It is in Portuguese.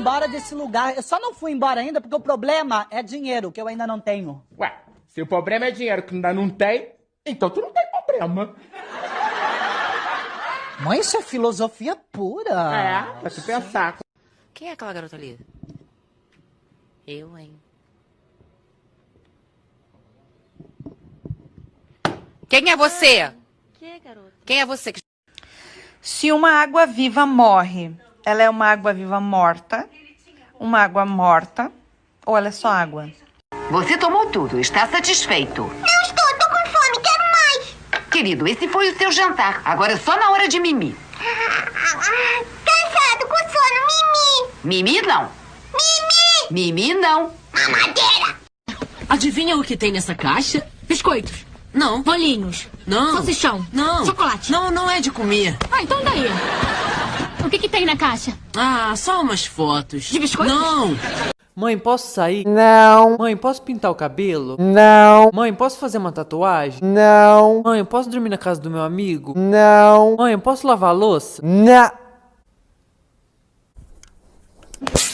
embora desse lugar. Eu só não fui embora ainda porque o problema é dinheiro, que eu ainda não tenho. Ué, se o problema é dinheiro que ainda não tem, então tu não tem problema. Mãe, isso é filosofia pura. É, pra tu pensar. Quem é aquela garota ali? Eu, hein? Quem é você? Quem é você? Se uma água viva morre, ela é uma água viva morta, uma água morta, ou ela é só água? Você tomou tudo, está satisfeito. Não estou, tô com fome, quero mais. Querido, esse foi o seu jantar. Agora é só na hora de mimi. Cansado, com sono, mimi. Mimi não. Mimi. Mimi não. Mamadeira. Adivinha o que tem nessa caixa? Biscoitos. Não. Bolinhos. Não. Salsichão. Não. Chocolate. Não, não é de comer. Ah, então daí. Tem na caixa? Ah, só umas fotos. De biscoitos? Não. Mãe, posso sair? Não. Mãe, posso pintar o cabelo? Não. Mãe, posso fazer uma tatuagem? Não. Mãe, eu posso dormir na casa do meu amigo? Não. Mãe, eu posso lavar a louça? Não.